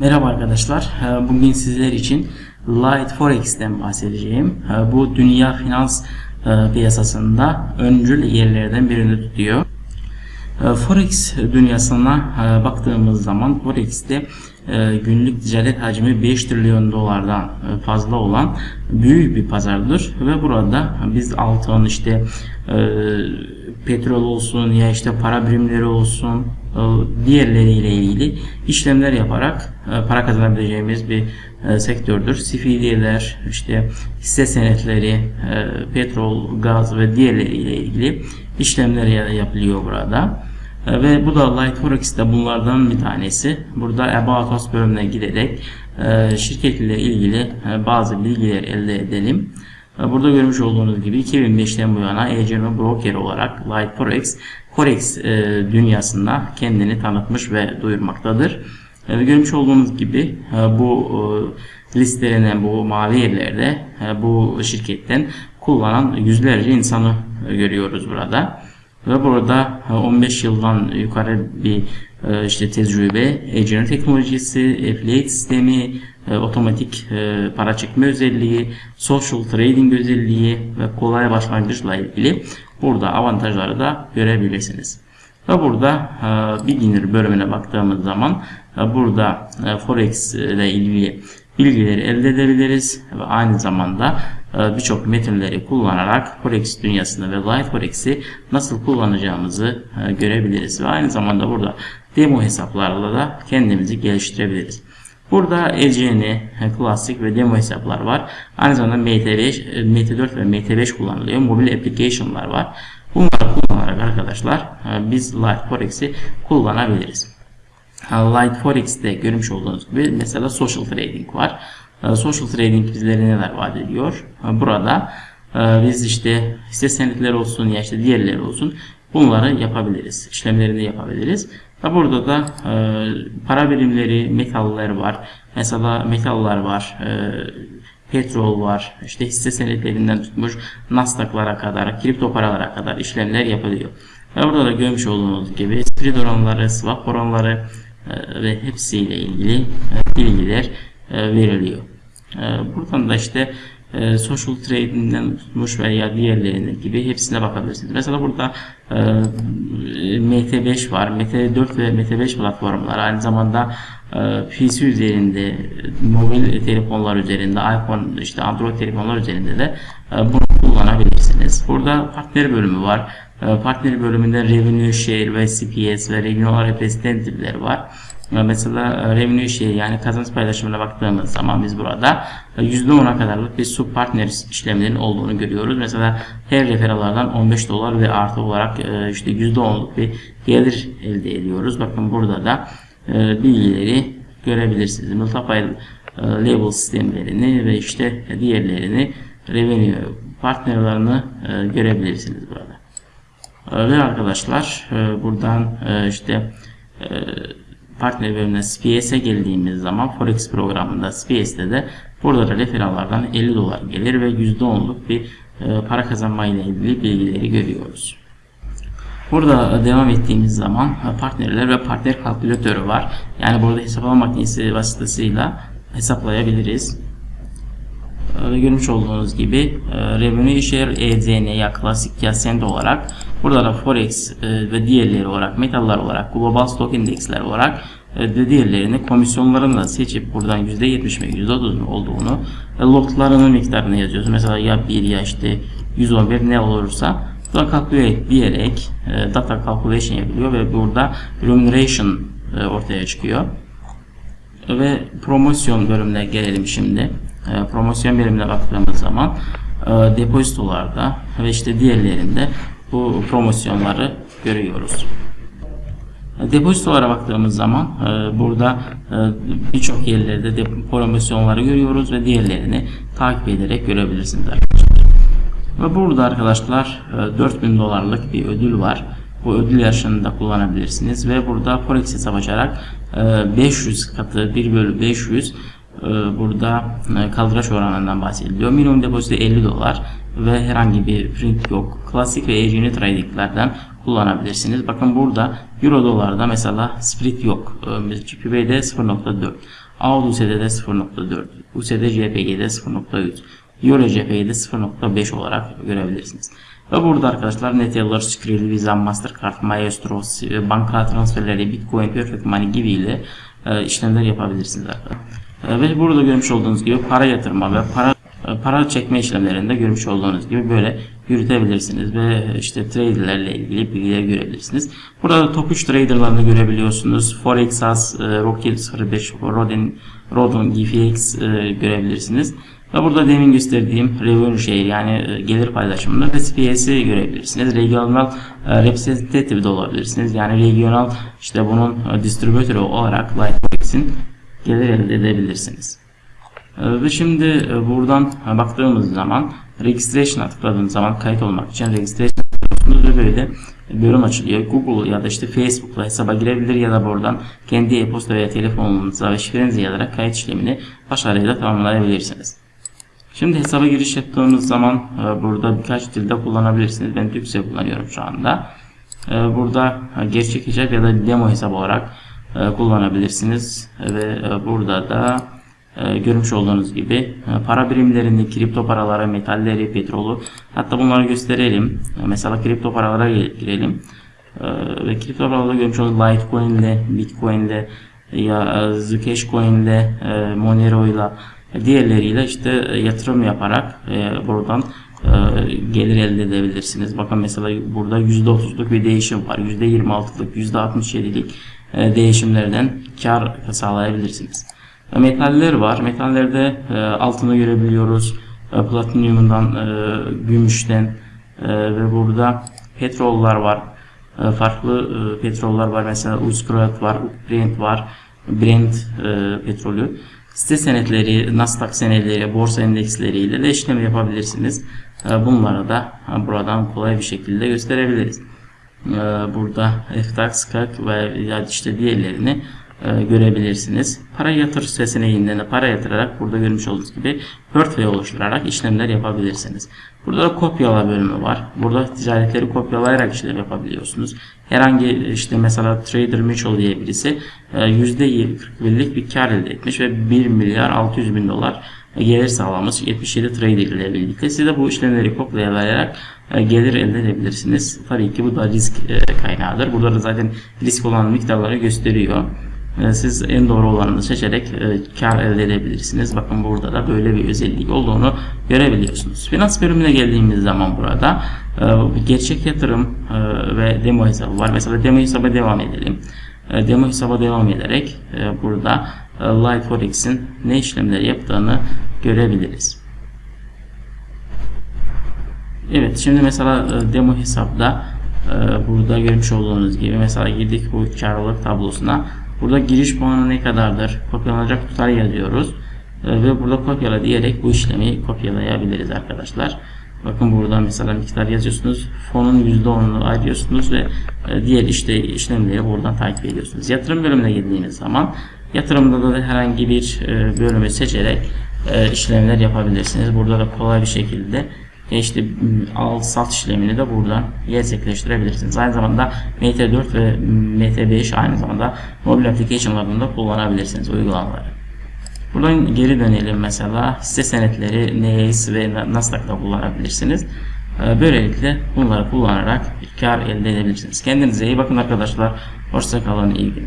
Merhaba arkadaşlar. Ee, Bugün sizler için Light Forex'ten bahsedeceğim. Ee, Bu dünya finans e, piyasasında öncül yerlerden birini tutuyor. Ee, Forex dünyasına e, baktığımız zaman Forex'te e, günlük ticaret hacmi 5 trilyon dolardan e, fazla olan büyük bir pazardır ve burada biz altın işte petrol olsun ya işte para birimleri olsun diğerleriyle ilgili işlemler yaparak para kazanabileceğimiz bir sektördür. CFD'ler, işte hisse senetleri, petrol, gaz ve diğerleriyle ilgili işlemler yapılıyor burada. Ve bu da Light Forex'te bunlardan bir tanesi. Burada About Us bölümüne giderek şirket ile ilgili bazı bilgiler elde edelim. Burada görmüş olduğunuz gibi 2005'ten bu yana agent broker olarak Light Forex, Forex dünyasında kendini tanıtmış ve duyurmaktadır. Görmüş olduğunuz gibi bu listelenen bu mavi yerlerde bu şirketten kullanan yüzlerce insanı görüyoruz burada. Ve burada 15 yıldan yukarı bir işte tecrübe, agent teknolojisi, affiliate sistemi, otomatik para çekme özelliği, social trading özelliği ve kolay başlangıçla ilgili burada avantajları da görebilirsiniz. Ve burada beginner bölümüne baktığımız zaman burada forex ile ilgili bilgileri elde edebiliriz ve aynı zamanda birçok metinleri kullanarak Forex dünyasında ve Live Forex'i nasıl kullanacağımızı görebiliriz ve aynı zamanda burada demo hesaplarla da kendimizi geliştirebiliriz. Burada ECN, klasik ve demo hesaplar var. Aynı zamanda MT5, MT4 ve MT5 kullanılıyor. Mobil application'lar var. Bunları kullanarak arkadaşlar biz Live Forex'i kullanabiliriz. Light Forex'te görmüş olduğunuz gibi mesela social trading var. Social trading bizlere neler vaat ediyor? Burada biz işte hisse senetleri olsun ya işte diğerleri olsun bunları yapabiliriz. İşlemlerini yapabiliriz. Burada da para birimleri, metaller var. Mesela metaller var. Petrol var, işte hisse senetlerinden tutmuş Nasdaq'lara kadar, kripto paralara kadar işlemler yapılıyor. Ve burada da görmüş olduğunuz gibi spread oranları, swap oranları, e, ve hepsiyle ilgili e, bilgiler e, veriliyor. Buradan da işte social trading'den tutmuş veya diğerlerine gibi hepsine bakabilirsiniz. Mesela burada MT5 var. MT4 ve MT5 platformlar aynı zamanda PC üzerinde, mobil telefonlar üzerinde, iPhone, işte Android telefonlar üzerinde de bunu kullanabilirsiniz. Burada partner bölümü var. Partner bölümünde Revenue Share ve CPS ve Regional Representative'ler var. Mesela Revenue Share yani kazanç paylaşımına baktığımız zaman biz burada %10'a kadarlık bir sub partner işlemlerinin olduğunu görüyoruz. Mesela her referalardan 15 dolar ve artı olarak işte %10'luk bir gelir elde ediyoruz. Bakın burada da bilgileri görebilirsiniz. Multiple label sistemlerini ve işte diğerlerini revenue partnerlerini görebilirsiniz burada. Ve arkadaşlar buradan işte partner bölümüne SPS'e geldiğimiz zaman Forex programında SPS'te de burada da referanlardan 50 dolar gelir ve %10'luk bir para kazanma ile ilgili bilgileri görüyoruz. Burada devam ettiğimiz zaman partnerler ve partner kalkülatörü var. Yani burada hesaplama makinesi vasıtasıyla hesaplayabiliriz. Görmüş olduğunuz gibi Revenue Share EZN ya klasik ya Send olarak burada da Forex ve diğerleri olarak metaller olarak Global Stock Indexler olarak ve diğerlerini komisyonlarını da seçip buradan %70 ve %30 olduğunu lotlarının miktarını yazıyoruz. Mesela ya 1 ya işte 111 ne olursa burada calculate diyerek data calculation yapılıyor ve burada remuneration ortaya çıkıyor. Ve promosyon bölümüne gelelim şimdi. Promosyon bölümüne baktığımız zaman depozitolarda ve işte diğerlerinde bu promosyonları görüyoruz. Depozitolara baktığımız zaman e, burada e, birçok yerlerde de promosyonları görüyoruz ve diğerlerini takip ederek görebilirsiniz arkadaşlar. Ve burada arkadaşlar e, 4000 dolarlık bir ödül var. Bu ödül yarışını kullanabilirsiniz ve burada forex hesap açarak e, 500 katı 1 bölü 500 e, burada e, kaldıraç oranından bahsediliyor. Minimum depozito 50 dolar ve herhangi bir print yok. Klasik ve agent tradinglerden kullanabilirsiniz. Bakın burada euro dolarda mesela split yok. GPB'de 0.4. AUD-USD'de 0.4, USD-JPG'de 0.3, Euro-JPG'de 0.5 olarak görebilirsiniz. Ve burada arkadaşlar Neteller, Skrill, Visa, Mastercard, Maestro, banka transferleri, Bitcoin, Perfect Money gibi ile e, işlemler yapabilirsiniz arkadaşlar. Ve burada görmüş olduğunuz gibi para yatırma ve para e, para çekme işlemlerinde görmüş olduğunuz gibi böyle yürütebilirsiniz ve işte traderlerle ilgili bilgileri görebilirsiniz. Burada da top 3 traderlarını görebiliyorsunuz. Forex As, e, Rockhill 05, Rodin, Rodon, GFX e, görebilirsiniz. Ve burada demin gösterdiğim revenue share yani gelir paylaşımında ve SPS'i görebilirsiniz. Regional representative de olabilirsiniz. Yani regional işte bunun distribütörü olarak Lightforex'in gelir elde edebilirsiniz. Ve şimdi buradan baktığımız zaman registration'a tıkladığınız zaman kayıt olmak için registration tıklıyorsunuz ve böyle bölüm açılıyor. Google ya da işte Facebook'la hesaba girebilir ya da buradan kendi e-posta veya telefonunuza ve şifrenizi yazarak kayıt işlemini başarıyla tamamlayabilirsiniz. Şimdi hesaba giriş yaptığımız zaman burada birkaç dilde kullanabilirsiniz. Ben Türkçe kullanıyorum şu anda. Burada gerçek hesap ya da demo hesap olarak kullanabilirsiniz. Ve burada da görmüş olduğunuz gibi para birimlerini, kripto paralara, metalleri, petrolü hatta bunları gösterelim. Mesela kripto paralara girelim. Ve kripto paralarda görmüş olduğunuz Litecoin ile, Bitcoin ile ya Zcash Coin ile, Monero ile diğerleriyle işte yatırım yaparak buradan gelir elde edebilirsiniz. Bakın mesela burada %30'luk bir değişim var. %26'lık, %67'lik değişimlerden kar sağlayabilirsiniz. Metaller var. Metallerde altını görebiliyoruz. Platinyumundan, gümüşten ve burada petrollar var. Farklı petroller var. Mesela Uzkrat var, Brent var. Brent petrolü. Site senetleri, Nasdaq senetleri, borsa endeksleriyle de işlem yapabilirsiniz. Bunları da buradan kolay bir şekilde gösterebiliriz. Burada FTX, KAK ve işte diğerlerini görebilirsiniz. Para yatır seçeneğinden de para yatırarak burada görmüş olduğunuz gibi portföy oluşturarak işlemler yapabilirsiniz. Burada da kopyala bölümü var. Burada ticaretleri kopyalayarak işlem yapabiliyorsunuz. Herhangi işte mesela Trader Mitchell diye birisi %41'lik bir kar elde etmiş ve 1 milyar 600 bin dolar gelir sağlamış 77 trader ile birlikte. Siz de bu işlemleri kopyalayarak gelir elde edebilirsiniz. Tabii ki bu da risk kaynağıdır. Burada da zaten risk olan miktarları gösteriyor. Siz en doğru olanını seçerek kar elde edebilirsiniz. Bakın burada da böyle bir özellik olduğunu görebiliyorsunuz. Finans bölümüne geldiğimiz zaman burada gerçek yatırım ve demo hesabı var. Mesela demo hesaba devam edelim. Demo hesaba devam ederek burada Light Forex'in ne işlemleri yaptığını görebiliriz. Evet şimdi mesela demo hesapta burada görmüş olduğunuz gibi mesela girdik bu karlılık tablosuna Burada giriş puanı ne kadardır? Kopyalanacak tutar yazıyoruz. Ve burada kopyala diyerek bu işlemi kopyalayabiliriz arkadaşlar. Bakın burada mesela miktar yazıyorsunuz. Fonun %10'unu ayırıyorsunuz ve diğer işte işlemleri buradan takip ediyorsunuz. Yatırım bölümüne girdiğiniz zaman yatırımda da herhangi bir bölümü seçerek işlemler yapabilirsiniz. Burada da kolay bir şekilde işte al sat işlemini de buradan gerçekleştirebilirsiniz. Aynı zamanda MT4 ve MT5 aynı zamanda mobil application'larında kullanabilirsiniz uygulamaları. Buradan geri dönelim mesela hisse senetleri NES ve Nasdaq'ta kullanabilirsiniz. Böylelikle bunları kullanarak kar elde edebilirsiniz. Kendinize iyi bakın arkadaşlar. Hoşçakalın. iyi günler.